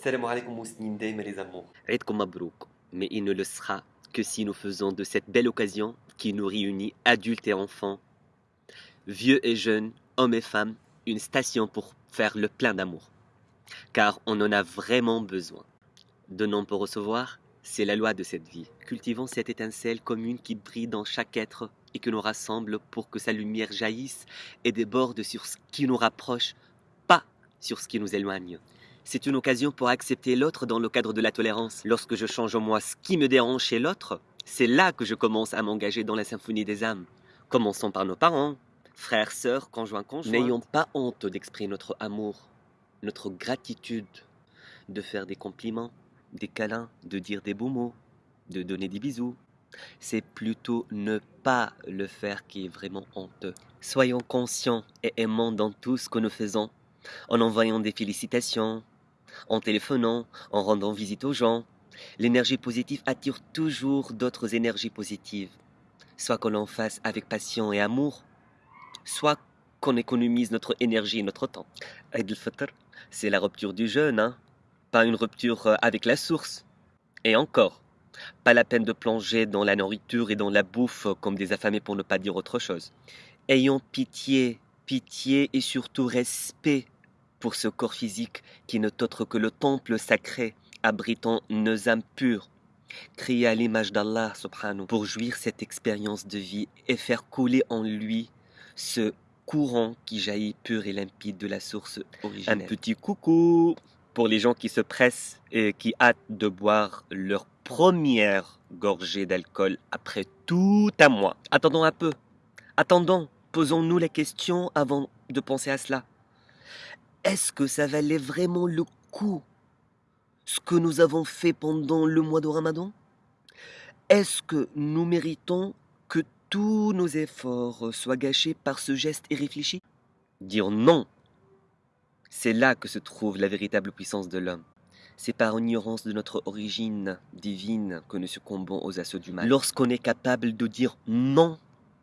Salam alaikum les amours. Mais il ne le sera que si nous faisons de cette belle occasion qui nous réunit, adultes et enfants, vieux et jeunes, hommes et femmes, une station pour faire le plein d'amour. Car on en a vraiment besoin. Donnons pour recevoir, c'est la loi de cette vie. Cultivons cette étincelle commune qui brille dans chaque être et que nous rassemble pour que sa lumière jaillisse et déborde sur ce qui nous rapproche, pas sur ce qui nous éloigne. C'est une occasion pour accepter l'autre dans le cadre de la tolérance. Lorsque je change en moi ce qui me dérange chez l'autre, c'est là que je commence à m'engager dans la symphonie des âmes. Commençons par nos parents, frères, sœurs, conjoints, conjoints. N'ayons pas honte d'exprimer notre amour, notre gratitude, de faire des compliments, des câlins, de dire des beaux mots, de donner des bisous. C'est plutôt ne pas le faire qui est vraiment honteux. Soyons conscients et aimants dans tout ce que nous faisons, en envoyant des félicitations, en téléphonant, en rendant visite aux gens. L'énergie positive attire toujours d'autres énergies positives. Soit qu'on en fasse avec passion et amour, soit qu'on économise notre énergie et notre temps. Al-Fitr, c'est la rupture du jeûne, hein pas une rupture euh, avec la source. Et encore, pas la peine de plonger dans la nourriture et dans la bouffe comme des affamés pour ne pas dire autre chose. Ayons pitié, pitié et surtout respect pour ce corps physique qui n'est autre que le temple sacré abritant nos âmes pures, créé à l'image d'Allah subhanahu pour jouir cette expérience de vie et faire couler en lui ce courant qui jaillit pur et limpide de la source originelle. Un petit coucou pour les gens qui se pressent et qui hâtent de boire leur première gorgée d'alcool après tout un mois. Attendons un peu. Attendons. Posons-nous la question avant de penser à cela. Est-ce que ça valait vraiment le coup ce que nous avons fait pendant le mois de Ramadan? Est-ce que nous méritons que tous nos efforts soient gâchés par ce geste irréfléchi? Dire non, c'est là que se trouve la véritable puissance de l'homme. C'est par ignorance de notre origine divine que nous succombons aux assauts du mal. Lorsqu'on est capable de dire non,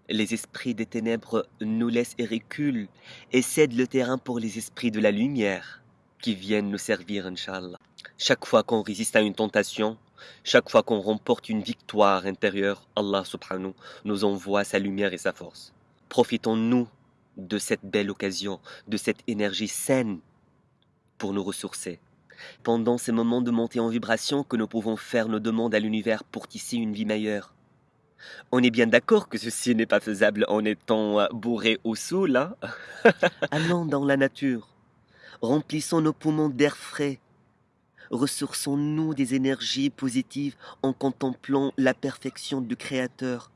les esprits des ténèbres nous laissent et reculent et cèdent le terrain pour les esprits de la lumière qui viennent nous servir, Inch'Allah. Chaque fois qu'on résiste à une tentation, chaque fois qu'on remporte une victoire intérieure, Allah subhanahu nous envoie sa lumière et sa force. Profitons-nous de cette belle occasion, de cette énergie saine pour nous ressourcer. Pendant ces moments de montée en vibration que nous pouvons faire nos demandes à l'univers pour tisser une vie meilleure. On est bien d'accord que ceci n'est pas faisable en étant bourré au saoul, hein Allons dans la nature, remplissons nos poumons d'air frais, ressourçons-nous des énergies positives en contemplant la perfection du Créateur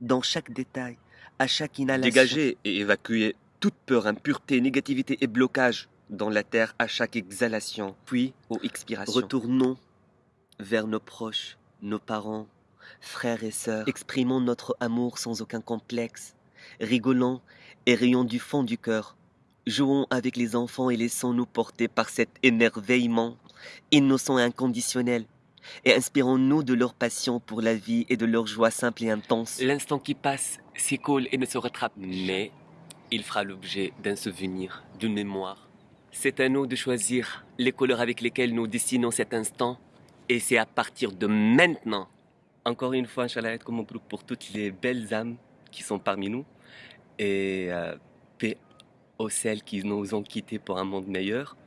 dans chaque détail, à chaque inhalation. Dégager et évacuer toute peur, impureté, négativité et blocage dans la terre à chaque exhalation, puis aux expirations. Retournons vers nos proches, nos parents, frères et sœurs. Exprimons notre amour sans aucun complexe, rigolons et rions du fond du cœur. Jouons avec les enfants et laissons-nous porter par cet émerveillement innocent et inconditionnel. Et inspirons-nous de leur passion pour la vie et de leur joie simple et intense. L'instant qui passe s'écoule et ne se rattrape. Mais il fera l'objet d'un souvenir, d'une mémoire. C'est à nous de choisir les couleurs avec lesquelles nous dessinons cet instant. Et c'est à partir de maintenant, encore une fois, Inch'Allah, comme pour toutes les belles âmes qui sont parmi nous. Et euh, paix aux celles qui nous ont quittés pour un monde meilleur.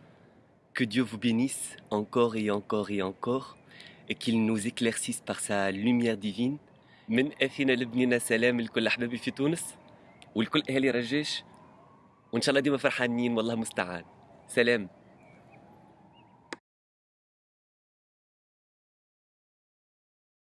Que Dieu vous bénisse encore et encore et encore et qu'il nous éclaircisse par sa lumière divine. من اخينا لبنينا سلام لكل احبابي في تونس ولكل اهالي رجاش وان شاء الله ديما فرحانين والله مستعان سلام